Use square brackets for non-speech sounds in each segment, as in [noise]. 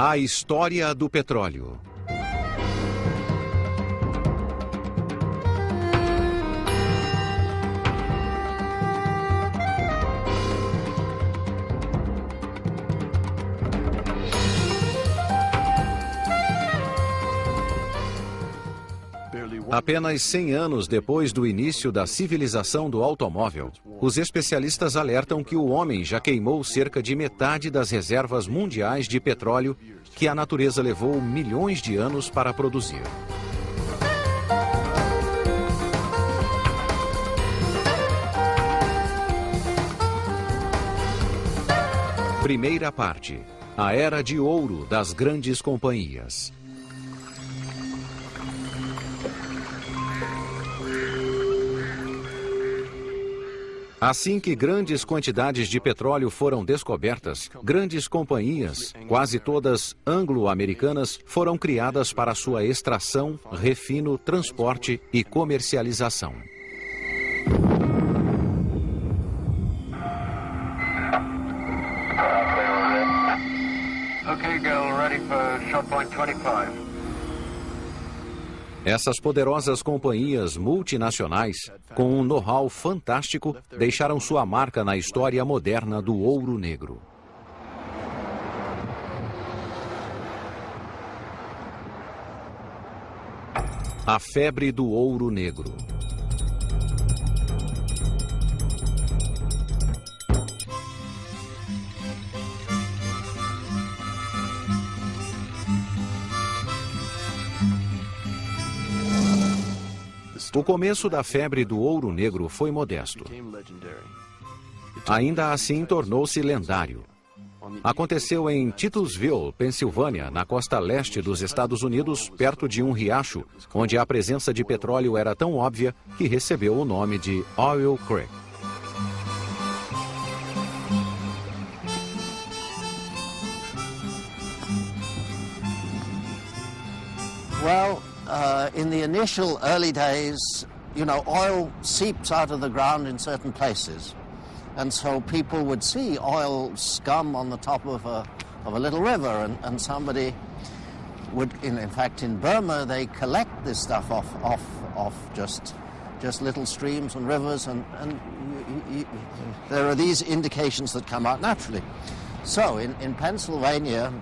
A história do petróleo. Apenas 100 anos depois do início da civilização do automóvel, os especialistas alertam que o homem já queimou cerca de metade das reservas mundiais de petróleo que a natureza levou milhões de anos para produzir. Primeira parte. A era de ouro das grandes companhias. Assim que grandes quantidades de petróleo foram descobertas, grandes companhias, quase todas anglo-americanas, foram criadas para sua extração, refino, transporte e comercialização. Okay, girl, ready for shot point 25. Essas poderosas companhias multinacionais, com um know-how fantástico, deixaram sua marca na história moderna do ouro negro. A febre do ouro negro. O começo da febre do ouro negro foi modesto. Ainda assim, tornou-se lendário. Aconteceu em Titusville, Pensilvânia, na costa leste dos Estados Unidos, perto de um riacho, onde a presença de petróleo era tão óbvia que recebeu o nome de Oil Creek. Well, uh, in the initial early days, you know, oil seeps out of the ground in certain places. And so people would see oil scum on the top of a, of a little river, and, and somebody would, in, in fact, in Burma, they collect this stuff off, off, off just, just little streams and rivers, and, and you, you, there are these indications that come out naturally. So in, in Pennsylvania,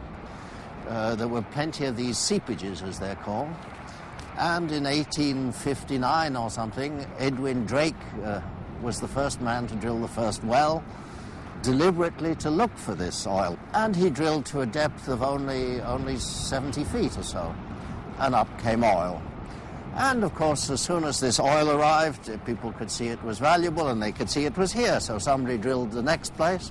uh, there were plenty of these seepages, as they're called, and in 1859 or something, Edwin Drake uh, was the first man to drill the first well, deliberately to look for this oil. And he drilled to a depth of only, only 70 feet or so, and up came oil. And of course, as soon as this oil arrived, people could see it was valuable and they could see it was here. So somebody drilled the next place.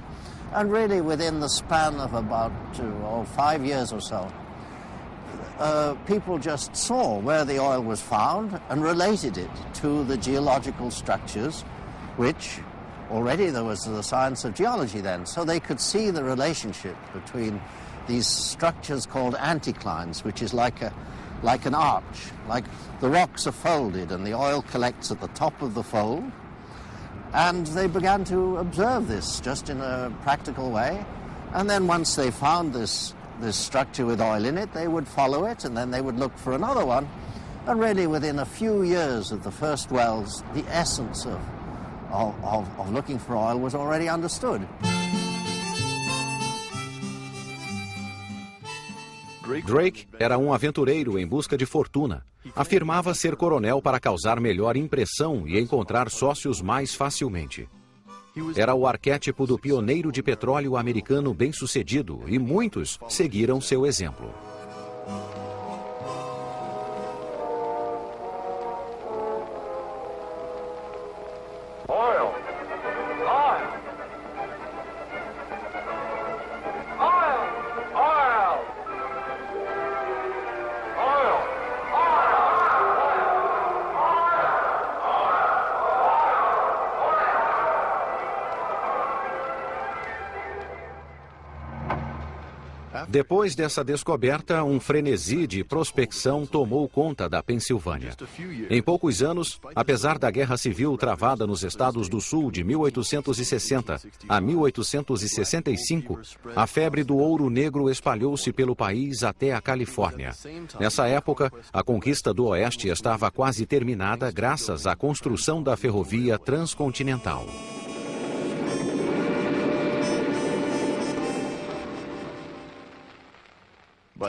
And really, within the span of about two, oh, five years or so, uh, people just saw where the oil was found and related it to the geological structures, which already there was the science of geology then. So they could see the relationship between these structures called anticlines, which is like, a, like an arch, like the rocks are folded and the oil collects at the top of the fold. And they began to observe this just in a practical way. And then once they found this this structure with oil in it, they would follow it and then they would look for another one. And really within a few years of the first wells, the essence of, of, of, of looking for oil was already understood. Drake era um aventureiro em busca de fortuna. Afirmava ser coronel para causar melhor impressão e encontrar sócios mais facilmente. Era o arquétipo do pioneiro de petróleo americano bem-sucedido e muitos seguiram seu exemplo. Oil. Depois dessa descoberta, um frenesi de prospecção tomou conta da Pensilvânia. Em poucos anos, apesar da Guerra Civil travada nos Estados do Sul de 1860 a 1865, a febre do ouro negro espalhou-se pelo país até a Califórnia. Nessa época, a conquista do Oeste estava quase terminada graças à construção da ferrovia transcontinental.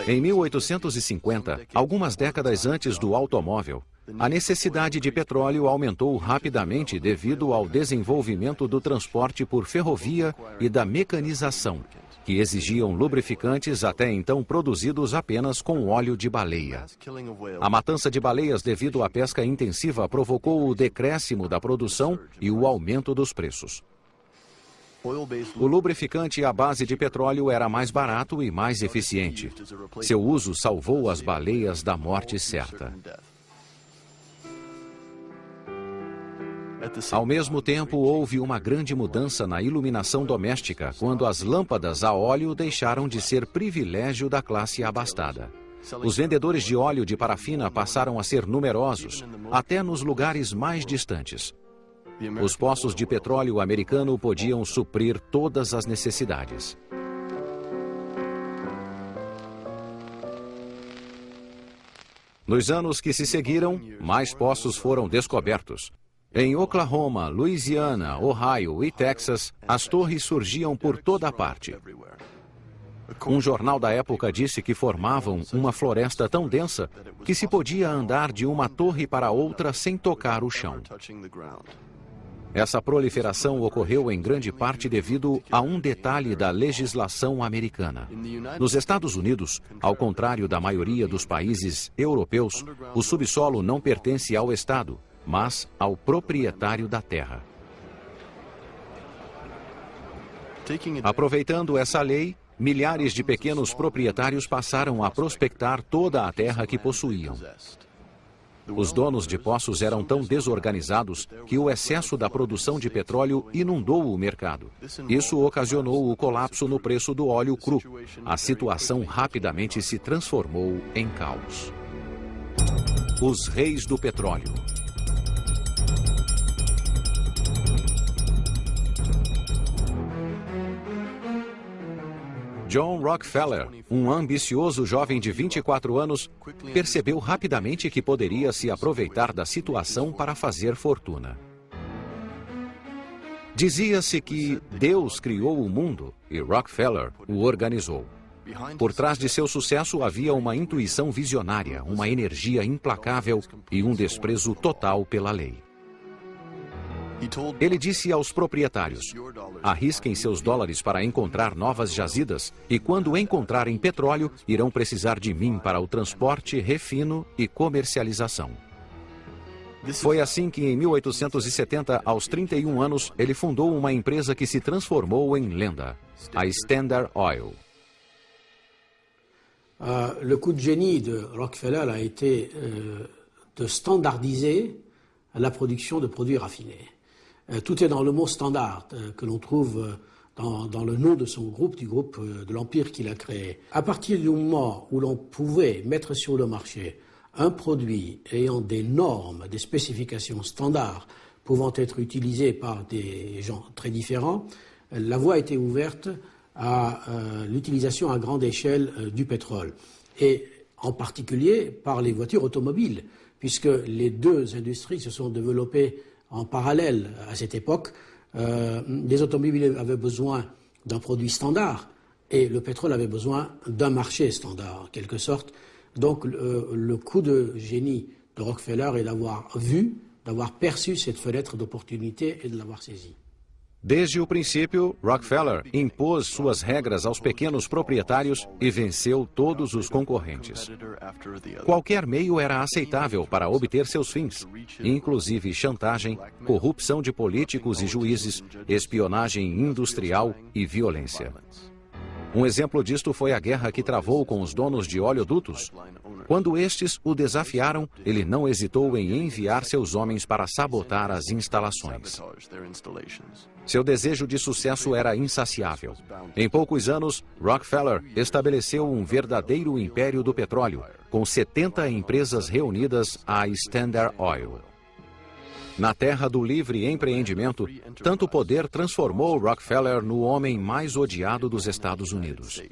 Em 1850, algumas décadas antes do automóvel, a necessidade de petróleo aumentou rapidamente devido ao desenvolvimento do transporte por ferrovia e da mecanização, que exigiam lubrificantes até então produzidos apenas com óleo de baleia. A matança de baleias devido à pesca intensiva provocou o decréscimo da produção e o aumento dos preços. O lubrificante à base de petróleo era mais barato e mais eficiente. Seu uso salvou as baleias da morte certa. Ao mesmo tempo, houve uma grande mudança na iluminação doméstica quando as lâmpadas a óleo deixaram de ser privilégio da classe abastada. Os vendedores de óleo de parafina passaram a ser numerosos, até nos lugares mais distantes. Os poços de petróleo americano podiam suprir todas as necessidades. Nos anos que se seguiram, mais poços foram descobertos. Em Oklahoma, Louisiana, Ohio e Texas, as torres surgiam por toda parte. Um jornal da época disse que formavam uma floresta tão densa que se podia andar de uma torre para outra sem tocar o chão. Essa proliferação ocorreu em grande parte devido a um detalhe da legislação americana. Nos Estados Unidos, ao contrário da maioria dos países europeus, o subsolo não pertence ao Estado, mas ao proprietário da terra. Aproveitando essa lei, milhares de pequenos proprietários passaram a prospectar toda a terra que possuíam. Os donos de poços eram tão desorganizados que o excesso da produção de petróleo inundou o mercado. Isso ocasionou o colapso no preço do óleo cru. A situação rapidamente se transformou em caos. Os reis do petróleo. John Rockefeller, um ambicioso jovem de 24 anos, percebeu rapidamente que poderia se aproveitar da situação para fazer fortuna. Dizia-se que Deus criou o mundo e Rockefeller o organizou. Por trás de seu sucesso havia uma intuição visionária, uma energia implacável e um desprezo total pela lei. Ele disse aos proprietários: arrisquem seus dólares para encontrar novas jazidas e, quando encontrarem petróleo, irão precisar de mim para o transporte, refino e comercialização. Foi assim que, em 1870, aos 31 anos, ele fundou uma empresa que se transformou em lenda, a Standard Oil. Uh, le coup de génie de Rockefeller a été uh, de standardiser la production de produits raffinés. Euh, tout est dans le mot standard euh, que l'on trouve euh, dans, le nom de son groupe, du groupe de l'Empire qu'il a créé. À partir du moment où l'on pouvait mettre sur le marché un produit ayant des normes, des spécifications standards pouvant être utilisées par des gens très différents, la voie été ouverte à l'utilisation à grande échelle du pétrole. Et en particulier par les voitures automobiles, puisque les deux industries se sont développées en parallèle à cette époque, euh, les automobiles avaient besoin d'un produit standard et le pétrole avait besoin d'un marché standard, en quelque sorte. Donc le, le coup de génie de Rockefeller est d'avoir vu, d'avoir perçu cette fenêtre d'opportunité et de l'avoir saisie. Desde o princípio, Rockefeller impôs suas regras aos pequenos proprietários e venceu todos os concorrentes. Qualquer meio era aceitável para obter seus fins, inclusive chantagem, corrupção de políticos e juízes, espionagem industrial e violência. Um exemplo disto foi a guerra que travou com os donos de oleodutos. Quando estes o desafiaram, ele não hesitou em enviar seus homens para sabotar as instalações. Seu desejo de sucesso era insaciável. Em poucos anos, Rockefeller estabeleceu um verdadeiro império do petróleo, com 70 empresas reunidas à Standard Oil. Na terra do livre empreendimento, tanto poder transformou Rockefeller no homem mais odiado dos Estados Unidos.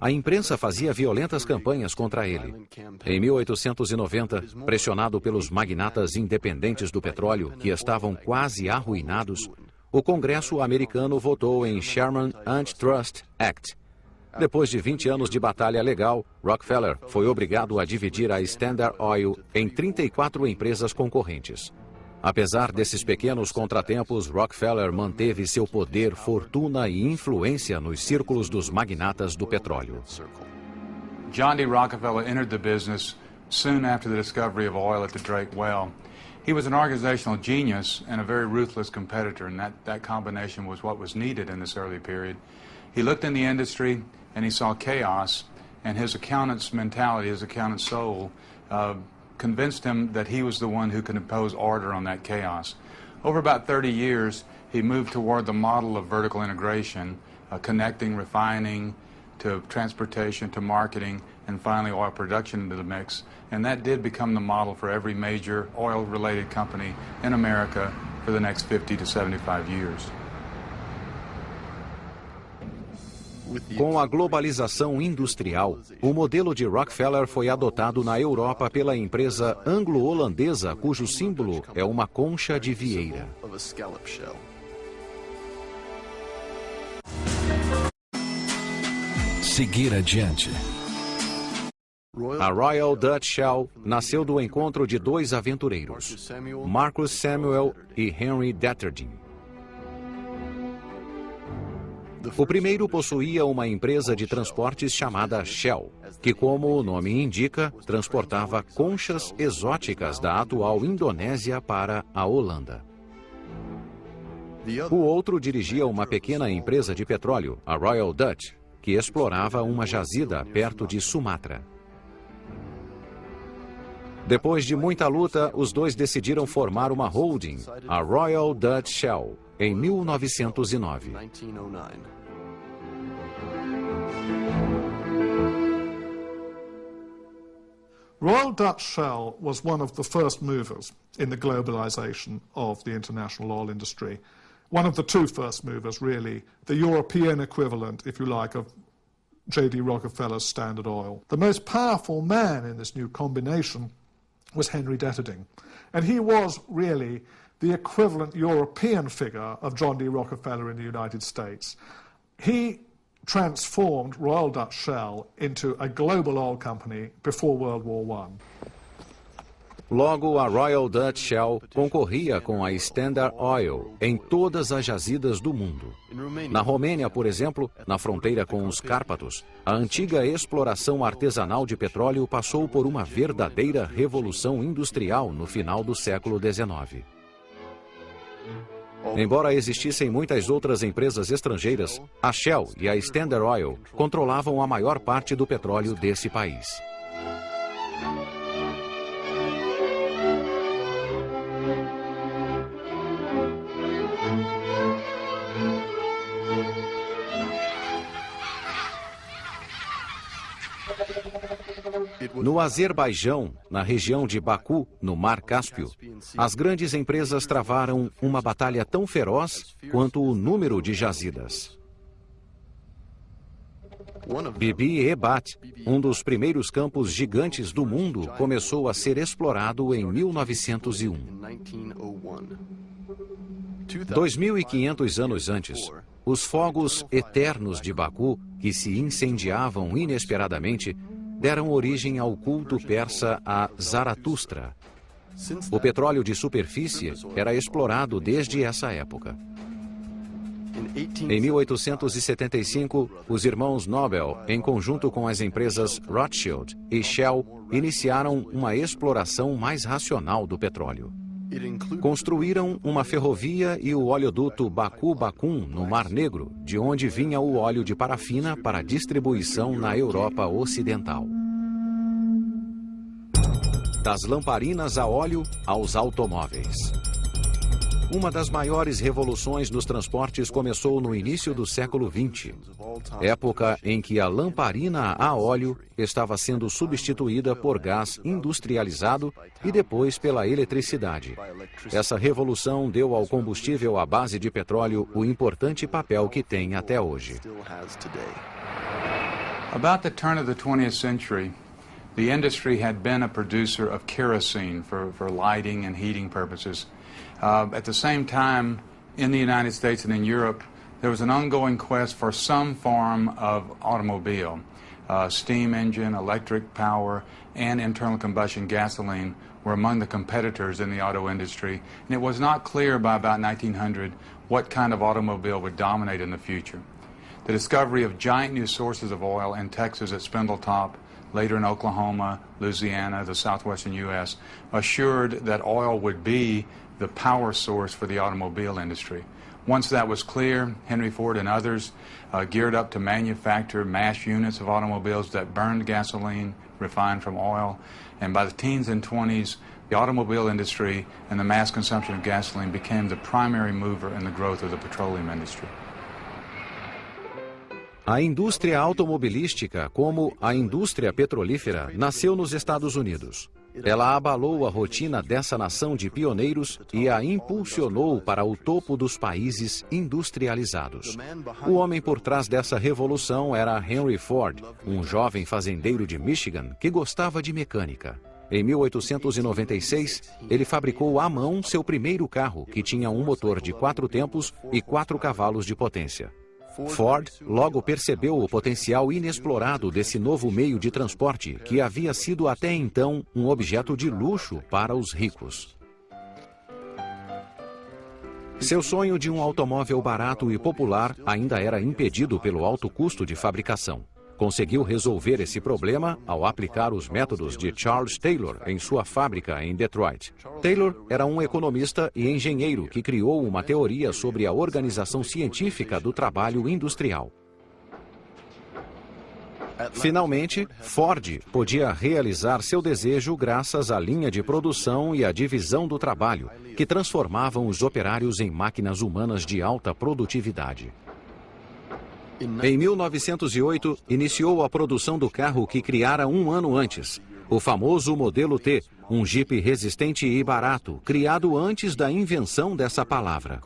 A imprensa fazia violentas campanhas contra ele. Em 1890, pressionado pelos magnatas independentes do petróleo, que estavam quase arruinados, o Congresso americano votou em Sherman Antitrust Act, depois de 20 anos de batalha legal, Rockefeller foi obrigado a dividir a Standard Oil em 34 empresas concorrentes. Apesar desses pequenos contratempos, Rockefeller manteve seu poder, fortuna e influência nos círculos dos magnatas do petróleo. John D. Rockefeller entered the business soon after the discovery of oil at the Drake well. He was an organizational genius and a very ruthless competitor, and that, that combination was what was needed in this early period. He looked in the industry and he saw chaos, and his accountant's mentality, his accountant's soul, uh, convinced him that he was the one who could impose order on that chaos. Over about 30 years, he moved toward the model of vertical integration, uh, connecting refining to transportation to marketing and finally oil production into the mix. And that did become the model for every major oil-related company in America for the next 50 to 75 years. Com a globalização industrial, o modelo de Rockefeller foi adotado na Europa pela empresa anglo-holandesa, cujo símbolo é uma concha de vieira. Seguir adiante. A Royal Dutch Shell nasceu do encontro de dois aventureiros, Marcus Samuel e Henry Detterding. O primeiro possuía uma empresa de transportes chamada Shell, que, como o nome indica, transportava conchas exóticas da atual Indonésia para a Holanda. O outro dirigia uma pequena empresa de petróleo, a Royal Dutch, que explorava uma jazida perto de Sumatra. Depois de muita luta, os dois decidiram formar uma holding, a Royal Dutch Shell, em 1909. Royal Dutch Shell was one of the first movers in the globalization of the international oil industry. One of the two first movers, really, the European equivalent, if you like, of J.D. Rockefeller's Standard Oil. The most powerful man in this new combination was Henry Detterding. And he was really the equivalent European figure of John D. Rockefeller in the United States. He transformed Royal Dutch Shell into a global oil company before World War I. Logo, a Royal Dutch Shell concorria com a Standard Oil em todas as jazidas do mundo. Na Romênia, por exemplo, na fronteira com os Cárpatos, a antiga exploração artesanal de petróleo passou por uma verdadeira revolução industrial no final do século XIX. Embora existissem muitas outras empresas estrangeiras, a Shell e a Standard Oil controlavam a maior parte do petróleo desse país. No Azerbaijão, na região de Baku, no Mar Cáspio, as grandes empresas travaram uma batalha tão feroz quanto o número de jazidas. Bibi Ebat, um dos primeiros campos gigantes do mundo, começou a ser explorado em 1901. 2.500 anos antes, os fogos eternos de Baku, que se incendiavam inesperadamente, deram origem ao culto persa a Zaratustra. O petróleo de superfície era explorado desde essa época. Em 1875, os irmãos Nobel, em conjunto com as empresas Rothschild e Shell, iniciaram uma exploração mais racional do petróleo. Construíram uma ferrovia e o oleoduto Baku-Bakun no Mar Negro, de onde vinha o óleo de parafina para distribuição na Europa Ocidental. Das lamparinas a óleo aos automóveis. Uma das maiores revoluções nos transportes começou no início do século XX, época em que a lamparina a óleo estava sendo substituída por gás industrializado e depois pela eletricidade. Essa revolução deu ao combustível à base de petróleo o importante papel que tem até hoje. About the turn of the 20th century, the industry had been a producer of kerosene for, for lighting and heating purposes. Uh, at the same time, in the United States and in Europe, there was an ongoing quest for some form of automobile. Uh, steam engine, electric power, and internal combustion gasoline were among the competitors in the auto industry, and it was not clear by about 1900 what kind of automobile would dominate in the future. The discovery of giant new sources of oil in Texas at Spindletop, later in Oklahoma, Louisiana, the southwestern U.S., assured that oil would be the power source for the automobile industry. Once that was clear, Henry Ford and others uh, geared up to manufacture mass units of automobiles that burned gasoline refined from oil. And by the teens and 20s, the automobile industry and the mass consumption of gasoline became the primary mover in the growth of the petroleum industry. A indústria automobilística, como a indústria petrolífera, nasceu nos Estados Unidos. Ela abalou a rotina dessa nação de pioneiros e a impulsionou para o topo dos países industrializados. O homem por trás dessa revolução era Henry Ford, um jovem fazendeiro de Michigan que gostava de mecânica. Em 1896, ele fabricou à mão seu primeiro carro, que tinha um motor de quatro tempos e quatro cavalos de potência. Ford logo percebeu o potencial inexplorado desse novo meio de transporte, que havia sido até então um objeto de luxo para os ricos. Seu sonho de um automóvel barato e popular ainda era impedido pelo alto custo de fabricação conseguiu resolver esse problema ao aplicar os métodos de Charles Taylor em sua fábrica em Detroit. Taylor era um economista e engenheiro que criou uma teoria sobre a organização científica do trabalho industrial. Finalmente, Ford podia realizar seu desejo graças à linha de produção e à divisão do trabalho, que transformavam os operários em máquinas humanas de alta produtividade. Em 1908, iniciou a produção do carro que criara um ano antes, o famoso modelo T, um Jeep resistente e barato, criado antes da invenção dessa palavra.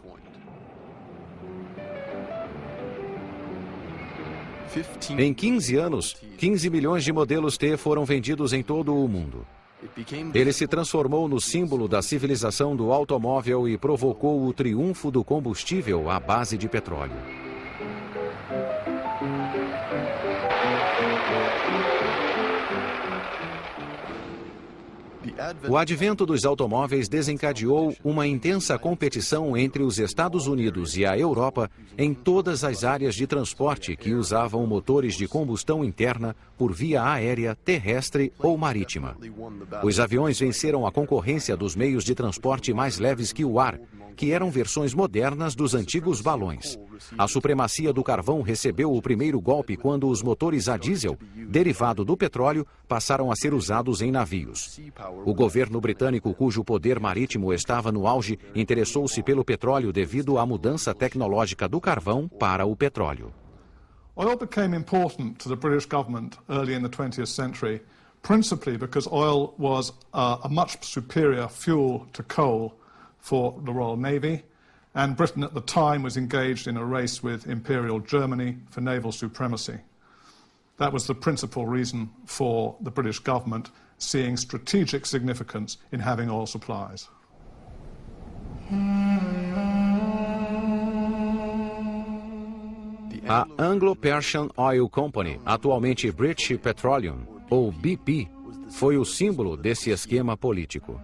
Em 15 anos, 15 milhões de modelos T foram vendidos em todo o mundo. Ele se transformou no símbolo da civilização do automóvel e provocou o triunfo do combustível à base de petróleo. O advento dos automóveis desencadeou uma intensa competição entre os Estados Unidos e a Europa em todas as áreas de transporte que usavam motores de combustão interna por via aérea, terrestre ou marítima. Os aviões venceram a concorrência dos meios de transporte mais leves que o ar, que eram versões modernas dos antigos balões. A supremacia do carvão recebeu o primeiro golpe quando os motores a diesel, derivado do petróleo, passaram a ser usados em navios. O governo britânico, cujo poder marítimo estava no auge, interessou-se pelo petróleo devido à mudança tecnológica do carvão para o petróleo. Oil became important to the British government early in the 20th century, principally because oil was uh, a much superior fuel to coal for the Royal Navy, and Britain at the time was engaged in a race with Imperial Germany for naval supremacy. That was the principal reason for the British government seeing strategic significance in having oil supplies. A Anglo-Persian Oil Company, atualmente British Petroleum, ou BP, foi o símbolo desse esquema político.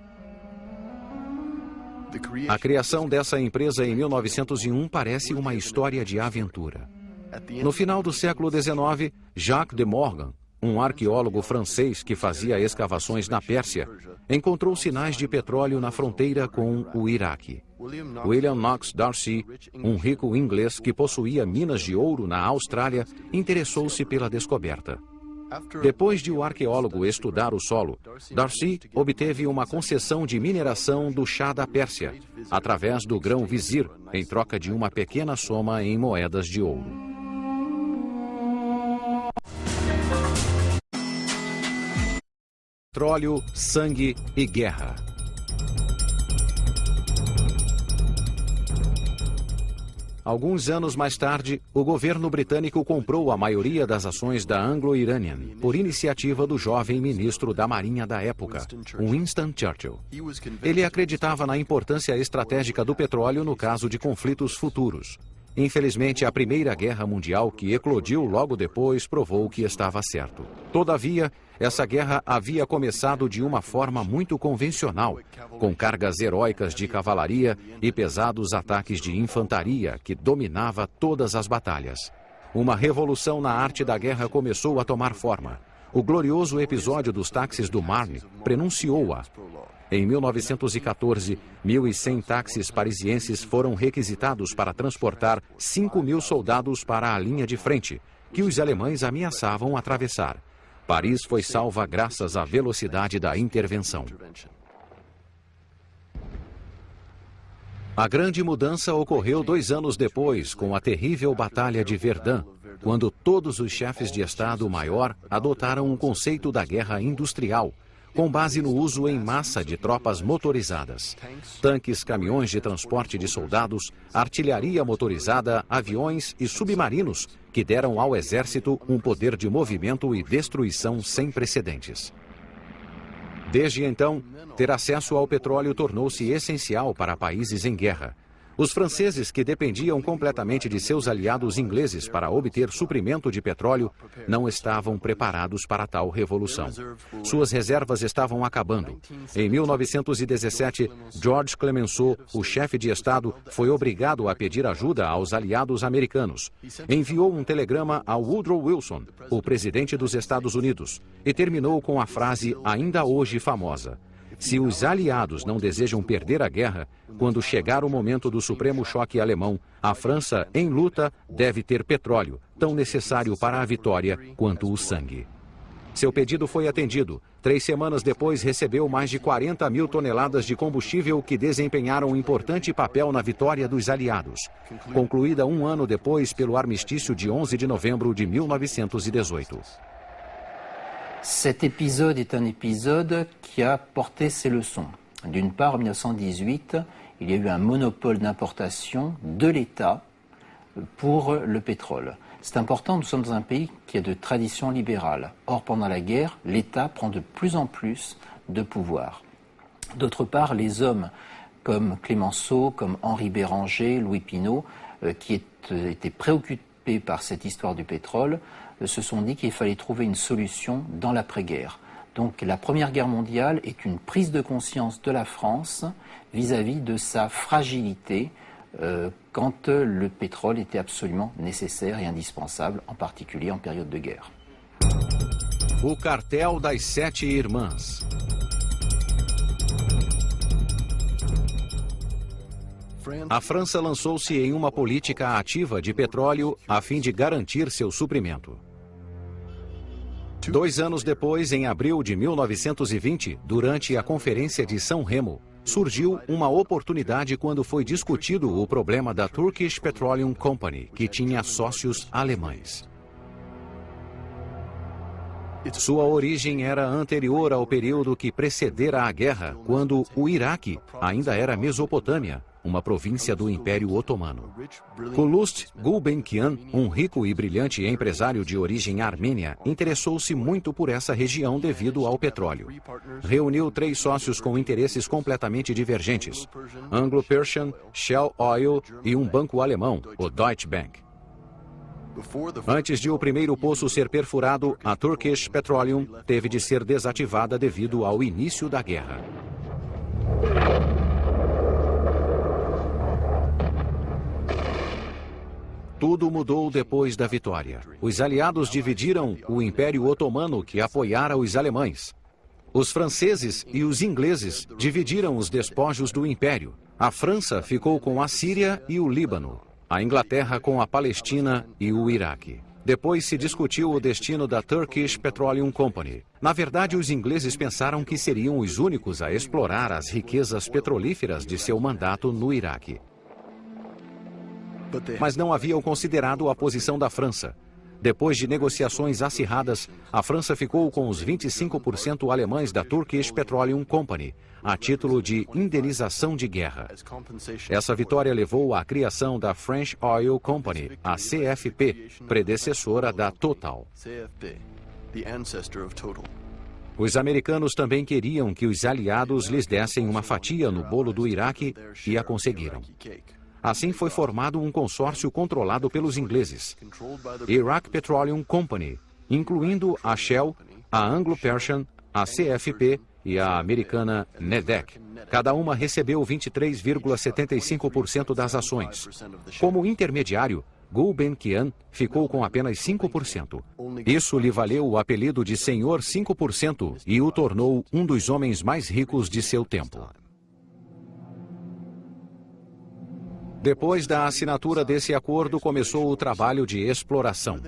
A criação dessa empresa em 1901 parece uma história de aventura. No final do século XIX, Jacques de Morgan, um arqueólogo francês que fazia escavações na Pérsia, encontrou sinais de petróleo na fronteira com o Iraque. William Knox Darcy, um rico inglês que possuía minas de ouro na Austrália, interessou-se pela descoberta. Depois de o arqueólogo estudar o solo, Darcy obteve uma concessão de mineração do chá da Pérsia, através do grão vizir, em troca de uma pequena soma em moedas de ouro. Petróleo, sangue e guerra. Alguns anos mais tarde, o governo britânico comprou a maioria das ações da Anglo-Iranian, por iniciativa do jovem ministro da Marinha da época, Winston Churchill. Ele acreditava na importância estratégica do petróleo no caso de conflitos futuros. Infelizmente, a Primeira Guerra Mundial, que eclodiu logo depois, provou que estava certo. Todavia, essa guerra havia começado de uma forma muito convencional, com cargas heróicas de cavalaria e pesados ataques de infantaria que dominava todas as batalhas. Uma revolução na arte da guerra começou a tomar forma. O glorioso episódio dos táxis do Marne prenunciou-a. Em 1914, 1.100 táxis parisienses foram requisitados para transportar 5 mil soldados para a linha de frente, que os alemães ameaçavam atravessar. Paris foi salva graças à velocidade da intervenção. A grande mudança ocorreu dois anos depois, com a terrível Batalha de Verdun, quando todos os chefes de Estado-Maior adotaram um conceito da guerra industrial, com base no uso em massa de tropas motorizadas. Tanques, caminhões de transporte de soldados, artilharia motorizada, aviões e submarinos que deram ao exército um poder de movimento e destruição sem precedentes. Desde então, ter acesso ao petróleo tornou-se essencial para países em guerra. Os franceses, que dependiam completamente de seus aliados ingleses para obter suprimento de petróleo, não estavam preparados para tal revolução. Suas reservas estavam acabando. Em 1917, George Clemenceau, o chefe de Estado, foi obrigado a pedir ajuda aos aliados americanos. Enviou um telegrama a Woodrow Wilson, o presidente dos Estados Unidos, e terminou com a frase ainda hoje famosa. Se os aliados não desejam perder a guerra, quando chegar o momento do supremo choque alemão, a França, em luta, deve ter petróleo, tão necessário para a vitória quanto o sangue. Seu pedido foi atendido. Três semanas depois, recebeu mais de 40 mil toneladas de combustível que desempenharam um importante papel na vitória dos aliados. Concluída um ano depois pelo armistício de 11 de novembro de 1918. Cet épisode est un épisode qui a porté ses leçons. D'une part, en 1918, il y a eu un monopole d'importation de l'État pour le pétrole. C'est important, nous sommes dans un pays qui a de tradition libérale. Or, pendant la guerre, l'État prend de plus en plus de pouvoir. D'autre part, les hommes comme Clémenceau, comme Henri Béranger, Louis Pinault, euh, qui euh, étaient préoccupés par cette histoire du pétrole, se sont dit qu'il fallait trouver une solution dans l'après-guerre. Donc la Première Guerre mondiale est une prise de conscience de la France vis-à-vis -vis de sa fragilité euh, quand le pétrole était absolument nécessaire et indispensable, en particulier en période de guerre. O cartel das sete irmãs. A França lançou-se em uma política ativa de petróleo a fim de garantir seu suprimento. Dois anos depois, em abril de 1920, durante a Conferência de São Remo, surgiu uma oportunidade quando foi discutido o problema da Turkish Petroleum Company, que tinha sócios alemães. Sua origem era anterior ao período que precedera a guerra, quando o Iraque ainda era Mesopotâmia, uma província do Império Otomano. Kulust Gulbenkian, um rico e brilhante empresário de origem armênia, interessou-se muito por essa região devido ao petróleo. Reuniu três sócios com interesses completamente divergentes: Anglo-Persian, Shell Oil e um banco alemão, o Deutsche Bank. Antes de o primeiro poço ser perfurado, a Turkish Petroleum teve de ser desativada devido ao início da guerra. Tudo mudou depois da vitória. Os aliados dividiram o Império Otomano, que apoiara os alemães. Os franceses e os ingleses dividiram os despojos do Império. A França ficou com a Síria e o Líbano. A Inglaterra com a Palestina e o Iraque. Depois se discutiu o destino da Turkish Petroleum Company. Na verdade, os ingleses pensaram que seriam os únicos a explorar as riquezas petrolíferas de seu mandato no Iraque mas não haviam considerado a posição da França. Depois de negociações acirradas, a França ficou com os 25% alemães da Turkish Petroleum Company, a título de indenização de guerra. Essa vitória levou à criação da French Oil Company, a CFP, predecessora da Total. Os americanos também queriam que os aliados lhes dessem uma fatia no bolo do Iraque e a conseguiram. Assim foi formado um consórcio controlado pelos ingleses, Iraq Petroleum Company, incluindo a Shell, a Anglo-Persian, a CFP e a americana NEDEC. Cada uma recebeu 23,75% das ações. Como intermediário, Gulbenkian ficou com apenas 5%. Isso lhe valeu o apelido de Senhor 5% e o tornou um dos homens mais ricos de seu tempo. Depois da assinatura desse acordo, começou o trabalho de exploração.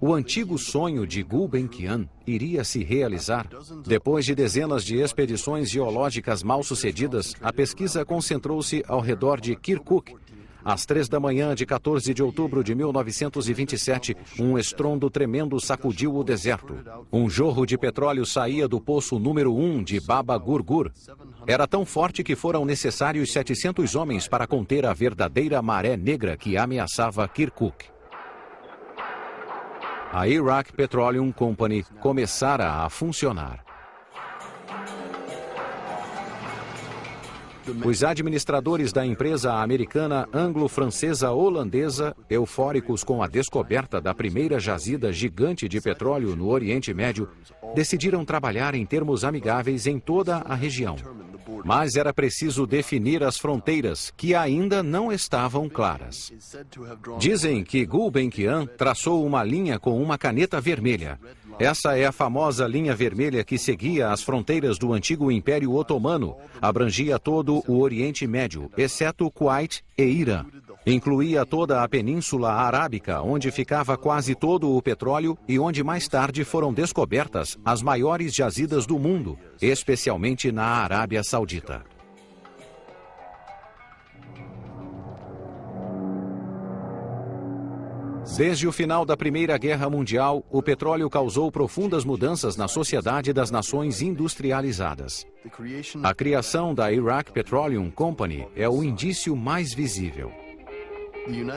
O antigo sonho de Gulbenkian iria se realizar. Depois de dezenas de expedições geológicas mal sucedidas, a pesquisa concentrou-se ao redor de Kirkuk, às três da manhã de 14 de outubro de 1927, um estrondo tremendo sacudiu o deserto. Um jorro de petróleo saía do poço número 1 de Baba Gurgur. Era tão forte que foram necessários 700 homens para conter a verdadeira maré negra que ameaçava Kirkuk. A Iraq Petroleum Company começara a funcionar. Os administradores da empresa americana anglo-francesa holandesa, eufóricos com a descoberta da primeira jazida gigante de petróleo no Oriente Médio, decidiram trabalhar em termos amigáveis em toda a região. Mas era preciso definir as fronteiras, que ainda não estavam claras. Dizem que Gulbenkian traçou uma linha com uma caneta vermelha. Essa é a famosa linha vermelha que seguia as fronteiras do antigo Império Otomano, abrangia todo o Oriente Médio, exceto Kuwait e Irã. Incluía toda a Península Arábica, onde ficava quase todo o petróleo e onde mais tarde foram descobertas as maiores jazidas do mundo, especialmente na Arábia Saudita. Desde o final da Primeira Guerra Mundial, o petróleo causou profundas mudanças na sociedade das nações industrializadas. A criação da Iraq Petroleum Company é o indício mais visível.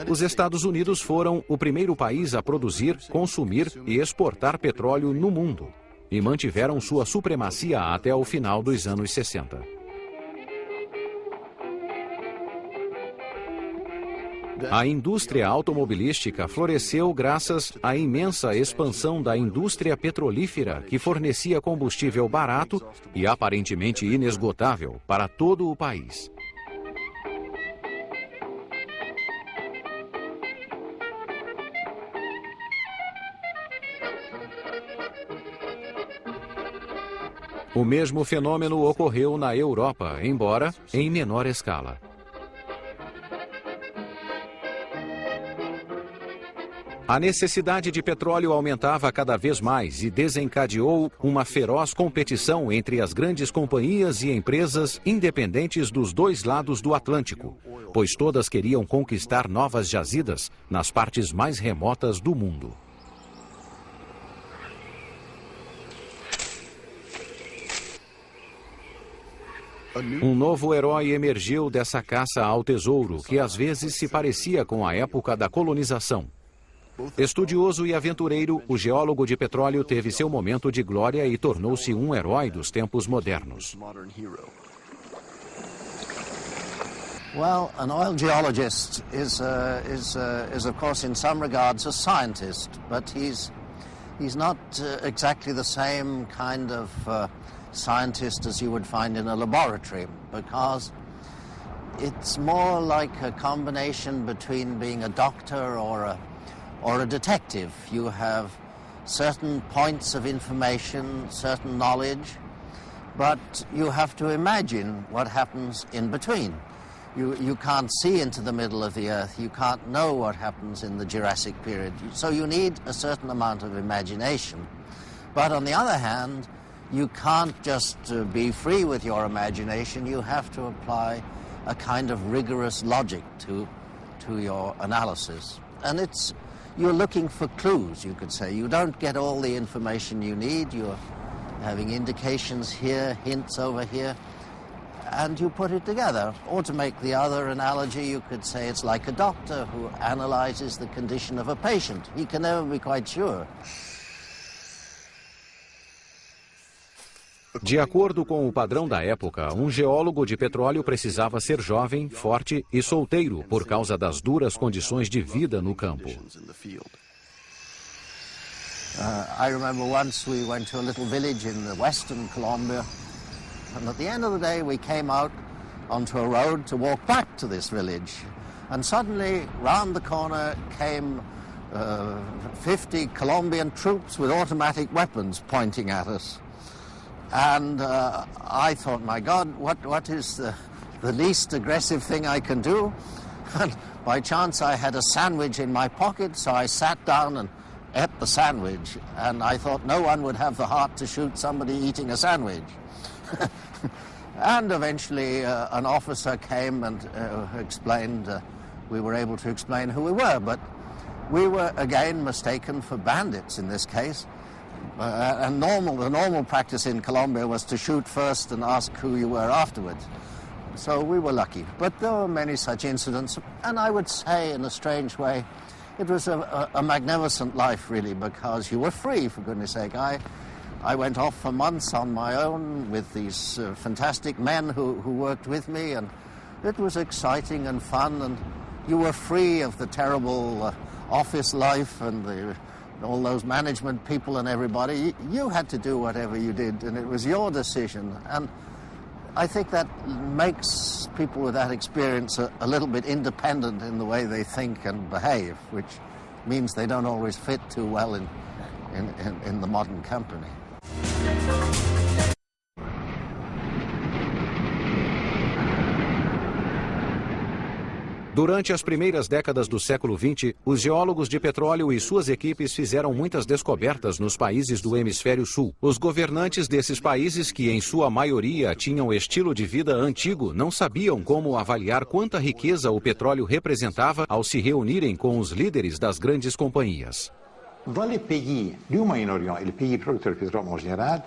Os Estados Unidos foram o primeiro país a produzir, consumir e exportar petróleo no mundo e mantiveram sua supremacia até o final dos anos 60. A indústria automobilística floresceu graças à imensa expansão da indústria petrolífera, que fornecia combustível barato e aparentemente inesgotável para todo o país. O mesmo fenômeno ocorreu na Europa, embora em menor escala. A necessidade de petróleo aumentava cada vez mais e desencadeou uma feroz competição entre as grandes companhias e empresas independentes dos dois lados do Atlântico, pois todas queriam conquistar novas jazidas nas partes mais remotas do mundo. Um novo herói emergiu dessa caça ao tesouro, que às vezes se parecia com a época da colonização. Estudioso e aventureiro, o geólogo de petróleo teve seu momento de glória e tornou-se um herói dos tempos modernos. Well, an oil geologist is, uh, is, uh, is of course, in some regards, a scientist, but he's, he's not uh, exactly the same kind of uh, scientist as you would find in a laboratory, because it's more like a combination between being a doctor or a, or a detective. You have certain points of information, certain knowledge, but you have to imagine what happens in between. You, you can't see into the middle of the earth. You can't know what happens in the Jurassic period. So you need a certain amount of imagination. But on the other hand, you can't just uh, be free with your imagination. You have to apply a kind of rigorous logic to, to your analysis. And it's, you're looking for clues, you could say. You don't get all the information you need. You're having indications here, hints over here, and you put it together. Or to make the other analogy, you could say it's like a doctor who analyzes the condition of a patient. He can never be quite sure. De acordo com o padrão da época, um geólogo de petróleo precisava ser jovem, forte e solteiro por causa das duras condições de vida no campo. Uh, I remember once we went to a little village in the western Colombia, and at the end of the day we came out onto a road to walk back to this village. And suddenly, round the corner came uh, 50 Colombian troops with automatic weapons pointing at us. And uh, I thought, my God, what, what is the, the least aggressive thing I can do? [laughs] And by chance I had a sandwich in my pocket, so I sat down and ate the sandwich, and I thought no one would have the heart to shoot somebody eating a sandwich. [laughs] and eventually uh, an officer came and uh, explained, uh, we were able to explain who we were, but we were again mistaken for bandits in this case. Uh, and normal, the normal practice in Colombia was to shoot first and ask who you were afterwards. So we were lucky. But there were many such incidents, and I would say, in a strange way, it was a, a, a, magnificent life, really, because you were free, for goodness sake. I, I went off for months on my own with these uh, fantastic men who, who worked with me, and it was exciting and fun, and you were free of the terrible uh, office life and the, all those management people and everybody. You, had to do whatever you did, and it was your decision. And I think that makes people with that experience a, a, little bit independent in the way they think and behave, which means they don't always fit too well in, in, in, in the modern company. Durante as primeiras décadas do século XX, os geólogos de petróleo e suas equipes fizeram muitas descobertas nos países do hemisfério sul. Os governantes desses países, que em sua maioria tinham estilo de vida antigo, não sabiam como avaliar quanta riqueza o petróleo representava ao se reunirem com os líderes das grandes companhias. Dans les pays du Moyen-Orient et les pays producteurs de pétrole en général,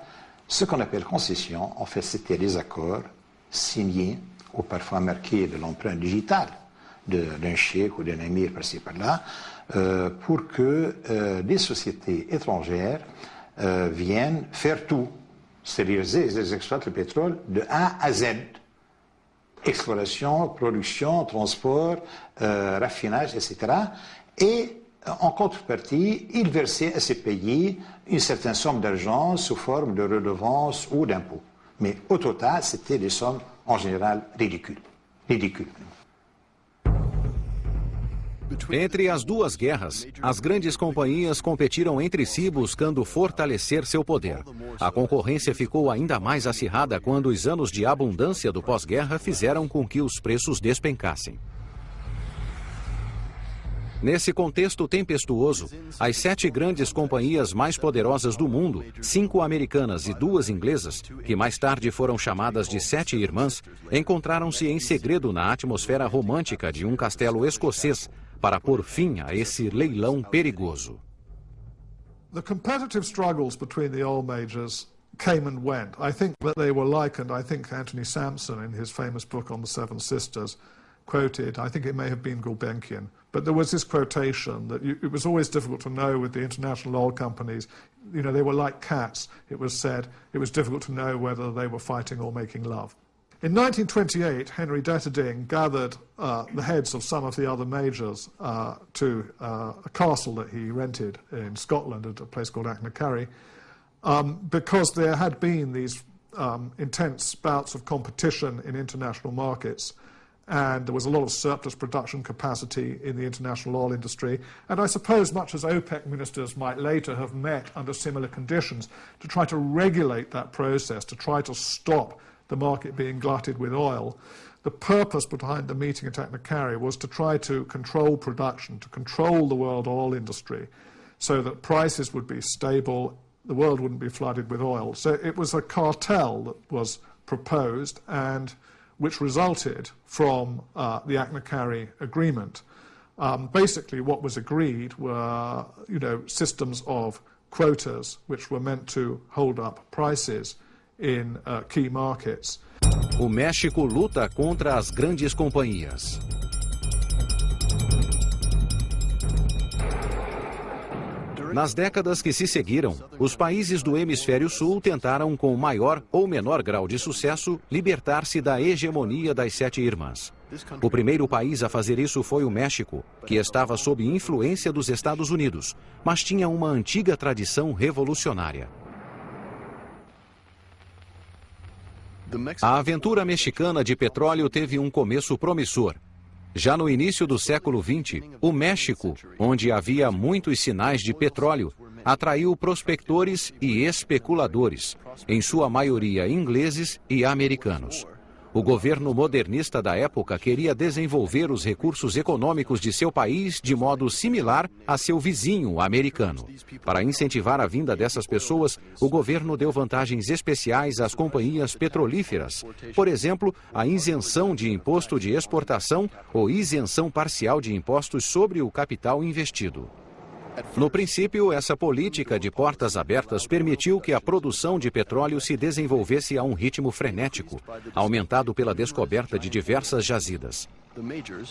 ce qu'on appelle concession, en fait, c'était des accords signés ou parfois marqués de l'empreinte digitale d'un cheikh ou d'un émir par-ci par-là, euh, pour que euh, des sociétés étrangères euh, viennent faire tout. C'est-à-dire, elles exploitent le pétrole de A à Z. Exploration, production, transport, raffinage, etc. Et en contrepartie, ils versaient à ces pays une certaine somme d'argent sous forme de redevances ou d'impôts. Mais au total, c'était des sommes en général ridicules. ridicules. Entre as duas guerras, as grandes companhias competiram entre si buscando fortalecer seu poder. A concorrência ficou ainda mais acirrada quando os anos de abundância do pós-guerra fizeram com que os preços despencassem. Nesse contexto tempestuoso, as sete grandes companhias mais poderosas do mundo, cinco americanas e duas inglesas, que mais tarde foram chamadas de Sete Irmãs, encontraram-se em segredo na atmosfera romântica de um castelo escocês para pôr fim a esse leilão perigoso. The competitive struggles between the oil majors came and went. I think that they were likened, I think Anthony Sampson in his famous book on the Seven Sisters quoted, I think it may have been Gulbenkian, but there was this quotation that you, it was always difficult to know with the international oil companies, you know, they were like cats, it was said, it was difficult to know whether they were fighting or making love. In 1928, Henry Detterding gathered uh, the heads of some of the other majors uh, to uh, a castle that he rented in Scotland at a place called Achnacarry, um, because there had been these um, intense bouts of competition in international markets. and there was a lot of surplus production capacity in the international oil industry. And I suppose, much as OPEC ministers might later have met under similar conditions, to try to regulate that process, to try to stop the market being glutted with oil. The purpose behind the meeting at Taknakari was to try to control production, to control the world oil industry, so that prices would be stable, the world wouldn't be flooded with oil. So it was a cartel that was proposed and which resulted from uh, the Aknakari agreement. Um, basically, what was agreed were, you know, systems of quotas which were meant to hold up prices in uh, key markets. O México luta contra as grandes companhias. Nas décadas que se seguiram, os países do hemisfério sul tentaram, com maior ou menor grau de sucesso, libertar-se da hegemonia das sete irmãs. O primeiro país a fazer isso foi o México, que estava sob influência dos Estados Unidos, mas tinha uma antiga tradição revolucionária. A aventura mexicana de petróleo teve um começo promissor, já no início do século XX, o México, onde havia muitos sinais de petróleo, atraiu prospectores e especuladores, em sua maioria ingleses e americanos. O governo modernista da época queria desenvolver os recursos econômicos de seu país de modo similar a seu vizinho americano. Para incentivar a vinda dessas pessoas, o governo deu vantagens especiais às companhias petrolíferas. Por exemplo, a isenção de imposto de exportação ou isenção parcial de impostos sobre o capital investido. No princípio, essa política de portas abertas permitiu que a produção de petróleo se desenvolvesse a um ritmo frenético, aumentado pela descoberta de diversas jazidas.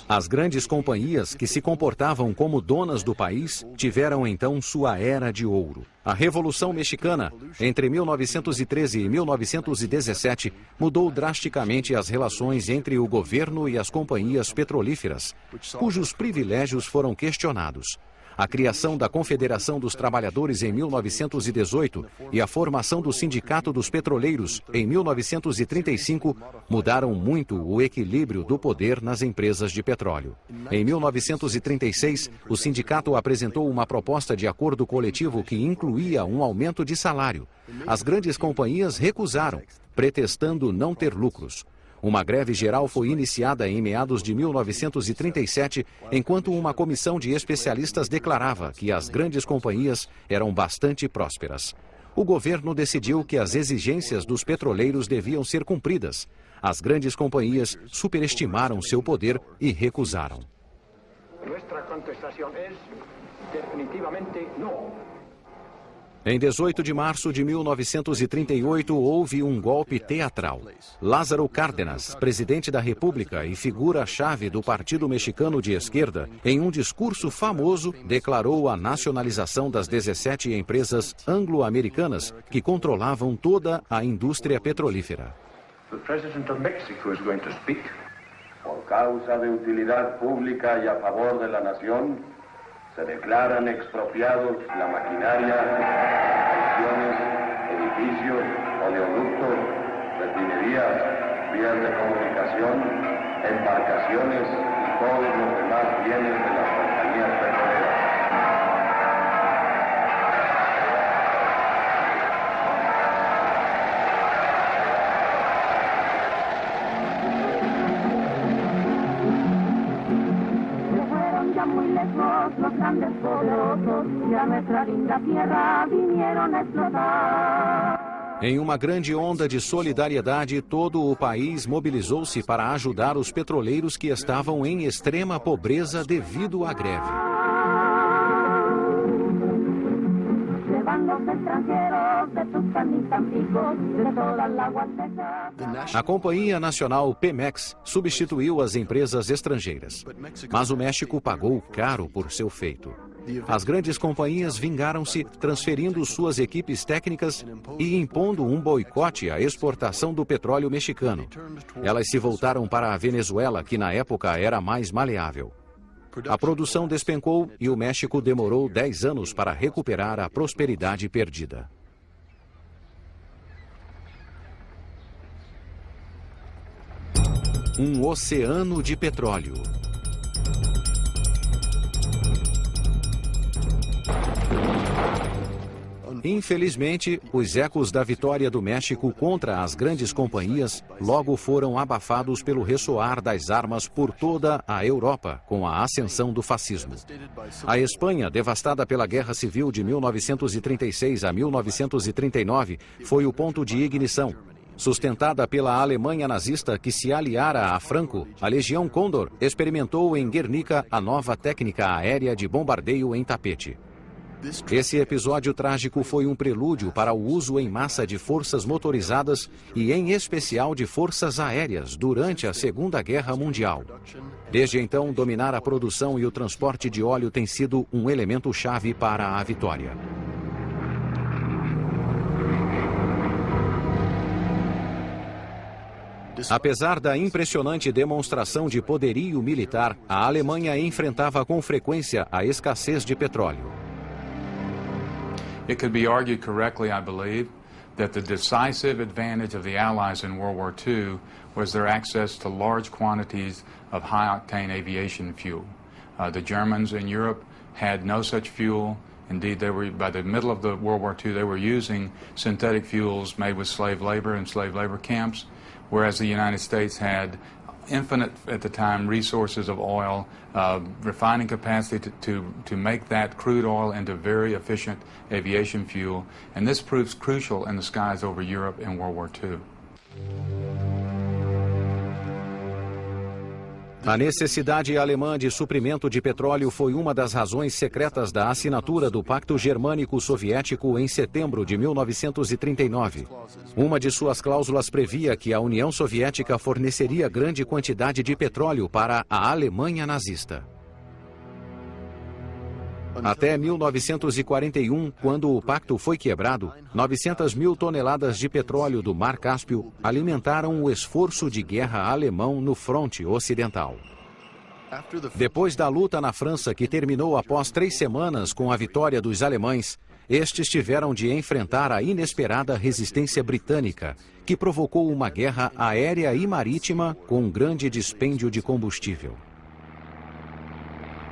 As grandes companhias que se comportavam como donas do país tiveram então sua era de ouro. A Revolução Mexicana, entre 1913 e 1917, mudou drasticamente as relações entre o governo e as companhias petrolíferas, cujos privilégios foram questionados. A criação da Confederação dos Trabalhadores em 1918 e a formação do Sindicato dos Petroleiros em 1935 mudaram muito o equilíbrio do poder nas empresas de petróleo. Em 1936, o sindicato apresentou uma proposta de acordo coletivo que incluía um aumento de salário. As grandes companhias recusaram, pretextando não ter lucros. Uma greve geral foi iniciada em meados de 1937, enquanto uma comissão de especialistas declarava que as grandes companhias eram bastante prósperas. O governo decidiu que as exigências dos petroleiros deviam ser cumpridas. As grandes companhias superestimaram seu poder e recusaram. Nossa contestação é definitivamente não. Em 18 de março de 1938, houve um golpe teatral. Lázaro Cárdenas, presidente da República e figura-chave do Partido Mexicano de Esquerda, em um discurso famoso, declarou a nacionalização das 17 empresas anglo-americanas que controlavam toda a indústria petrolífera. O presidente is going to speak. Por causa de utilidade pública e a favor da nação, se declaran expropiados la maquinaria, estaciones, edificios, oleoductos, refinerías, vías de comunicación, embarcaciones y todos los demás bienes de las Em uma grande onda de solidariedade, todo o país mobilizou-se para ajudar os petroleiros que estavam em extrema pobreza devido à greve. A Companhia Nacional Pemex substituiu as empresas estrangeiras, mas o México pagou caro por seu feito. As grandes companhias vingaram-se, transferindo suas equipes técnicas e impondo um boicote à exportação do petróleo mexicano. Elas se voltaram para a Venezuela, que na época era mais maleável. A produção despencou e o México demorou 10 anos para recuperar a prosperidade perdida. Um oceano de petróleo. Infelizmente, os ecos da vitória do México contra as grandes companhias logo foram abafados pelo ressoar das armas por toda a Europa com a ascensão do fascismo. A Espanha, devastada pela Guerra Civil de 1936 a 1939, foi o ponto de ignição. Sustentada pela Alemanha nazista que se aliara a Franco, a Legião Condor experimentou em Guernica a nova técnica aérea de bombardeio em tapete. Esse episódio trágico foi um prelúdio para o uso em massa de forças motorizadas e, em especial, de forças aéreas durante a Segunda Guerra Mundial. Desde então, dominar a produção e o transporte de óleo tem sido um elemento chave para a vitória. Apesar da impressionante demonstração de poderio militar, a Alemanha enfrentava com frequência a escassez de petróleo. It could be argued correctly, I believe, that the decisive advantage of the Allies in World War II was their access to large quantities of high-octane aviation fuel. Uh, the Germans in Europe had no such fuel. Indeed, they were, by the middle of the World War II, they were using synthetic fuels made with slave labor in slave labor camps, whereas the United States had infinite at the time resources of oil, uh, refining capacity to, to, to make that crude oil into very efficient aviation fuel. And this proves crucial in the skies over Europe in World War II. A necessidade alemã de suprimento de petróleo foi uma das razões secretas da assinatura do Pacto Germânico Soviético em setembro de 1939. Uma de suas cláusulas previa que a União Soviética forneceria grande quantidade de petróleo para a Alemanha nazista. Até 1941, quando o pacto foi quebrado, 900 mil toneladas de petróleo do Mar Cáspio alimentaram o esforço de guerra alemão no fronte ocidental. Depois da luta na França, que terminou após três semanas com a vitória dos alemães, estes tiveram de enfrentar a inesperada resistência britânica, que provocou uma guerra aérea e marítima com um grande dispêndio de combustível.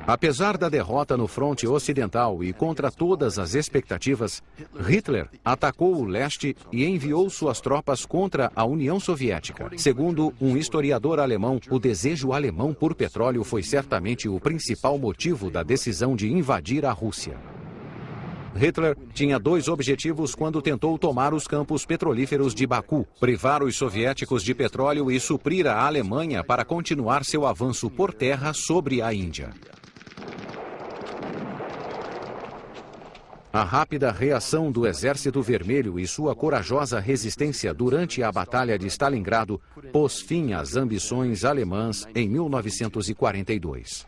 Apesar da derrota no fronte ocidental e contra todas as expectativas, Hitler atacou o leste e enviou suas tropas contra a União Soviética. Segundo um historiador alemão, o desejo alemão por petróleo foi certamente o principal motivo da decisão de invadir a Rússia. Hitler tinha dois objetivos quando tentou tomar os campos petrolíferos de Baku, privar os soviéticos de petróleo e suprir a Alemanha para continuar seu avanço por terra sobre a Índia. A rápida reação do Exército Vermelho e sua corajosa resistência durante a Batalha de Stalingrado pôs fim às ambições alemãs em 1942.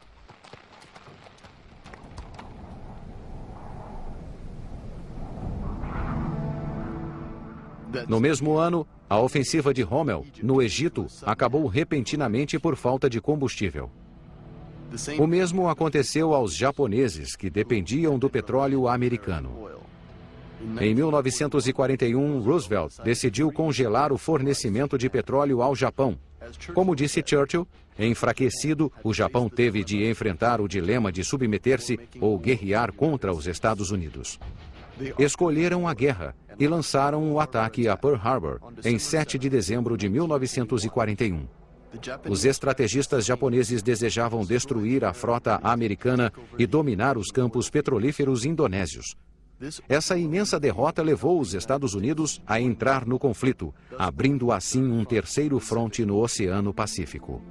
No mesmo ano, a ofensiva de Rommel, no Egito, acabou repentinamente por falta de combustível. O mesmo aconteceu aos japoneses, que dependiam do petróleo americano. Em 1941, Roosevelt decidiu congelar o fornecimento de petróleo ao Japão. Como disse Churchill, enfraquecido, o Japão teve de enfrentar o dilema de submeter-se ou guerrear contra os Estados Unidos. Escolheram a guerra e lançaram o ataque a Pearl Harbor em 7 de dezembro de 1941. Os estrategistas japoneses desejavam destruir a frota americana e dominar os campos petrolíferos indonésios. Essa imensa derrota levou os Estados Unidos a entrar no conflito, abrindo assim um terceiro fronte no Oceano Pacífico.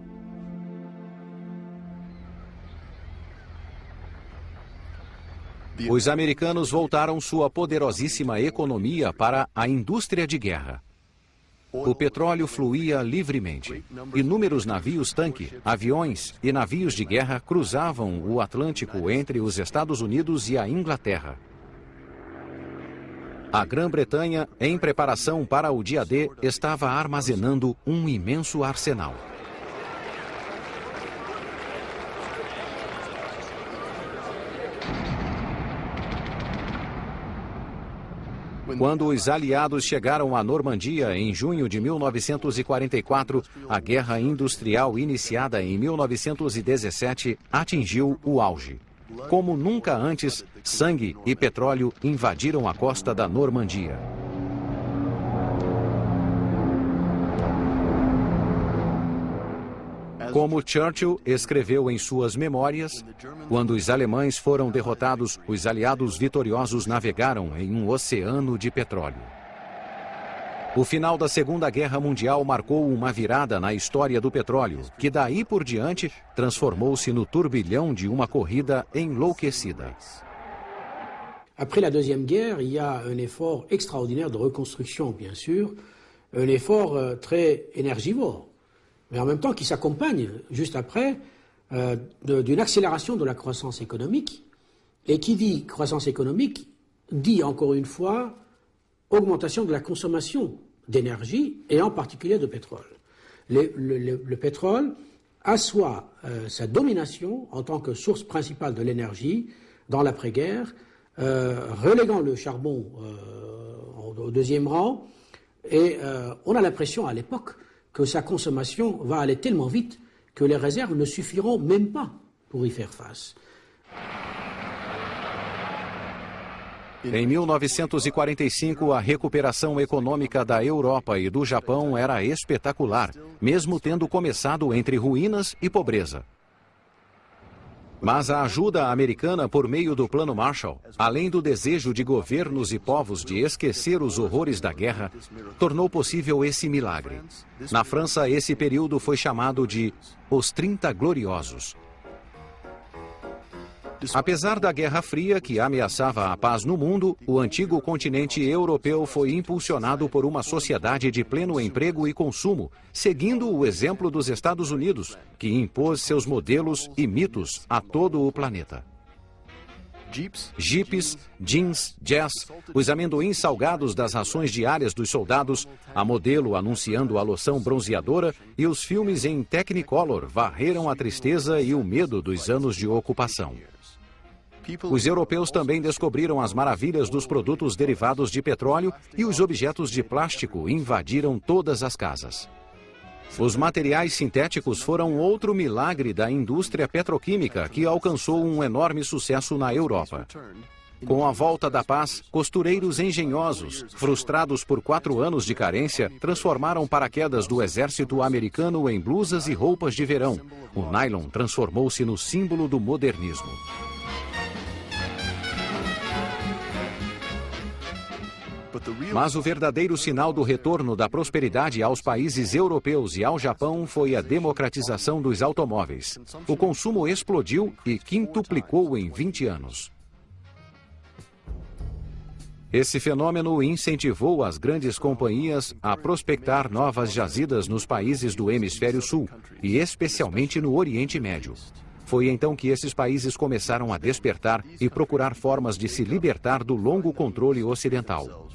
Os americanos voltaram sua poderosíssima economia para a indústria de guerra. O petróleo fluía livremente. Inúmeros navios-tanque, aviões e navios de guerra cruzavam o Atlântico entre os Estados Unidos e a Inglaterra. A Grã-Bretanha, em preparação para o dia D, estava armazenando um imenso arsenal. Quando os aliados chegaram à Normandia em junho de 1944, a guerra industrial iniciada em 1917 atingiu o auge. Como nunca antes, sangue e petróleo invadiram a costa da Normandia. Como Churchill escreveu em suas memórias, quando os alemães foram derrotados, os aliados vitoriosos navegaram em um oceano de petróleo. O final da Segunda Guerra Mundial marcou uma virada na história do petróleo, que daí por diante transformou-se no turbilhão de uma corrida enlouquecida. Après la Deuxième Guerre, il y a un effort extraordinaire de reconstruction, bien sûr, un effort euh, très énergivore, mais en même temps qui s'accompagne, juste après, euh, d'une accélération de la croissance économique. Et qui dit croissance économique dit encore une fois augmentation de la consommation d'énergie et en particulier de pétrole. Le, le, le, le pétrole assoit euh, sa domination en tant que source principale de l'énergie dans l'après-guerre, euh, reléguant le charbon au deuxième rang. Et on a l'impression à l'époque que sa consommation va aller tellement vite que les réserves ne suffiront même pas pour y faire face. Em 1945, a recuperação econômica da Europa e do Japão era espetacular, mesmo tendo começado entre ruínas e pobreza. Mas a ajuda americana por meio do Plano Marshall, além do desejo de governos e povos de esquecer os horrores da guerra, tornou possível esse milagre. Na França, esse período foi chamado de Os 30 Gloriosos. Apesar da Guerra Fria, que ameaçava a paz no mundo, o antigo continente europeu foi impulsionado por uma sociedade de pleno emprego e consumo, seguindo o exemplo dos Estados Unidos, que impôs seus modelos e mitos a todo o planeta. Jeeps, jeans, jazz, os amendoins salgados das rações diárias dos soldados, a modelo anunciando a loção bronzeadora e os filmes em Technicolor varreram a tristeza e o medo dos anos de ocupação. Os europeus também descobriram as maravilhas dos produtos derivados de petróleo e os objetos de plástico invadiram todas as casas. Os materiais sintéticos foram outro milagre da indústria petroquímica que alcançou um enorme sucesso na Europa. Com a volta da paz, costureiros engenhosos, frustrados por quatro anos de carência, transformaram paraquedas do exército americano em blusas e roupas de verão. O nylon transformou-se no símbolo do modernismo. Mas o verdadeiro sinal do retorno da prosperidade aos países europeus e ao Japão foi a democratização dos automóveis. O consumo explodiu e quintuplicou em 20 anos. Esse fenômeno incentivou as grandes companhias a prospectar novas jazidas nos países do hemisfério sul, e especialmente no Oriente Médio. Foi então que esses países começaram a despertar e procurar formas de se libertar do longo controle ocidental.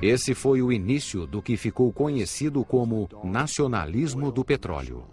Esse foi o início do que ficou conhecido como nacionalismo do petróleo.